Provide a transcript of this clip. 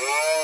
Whoa!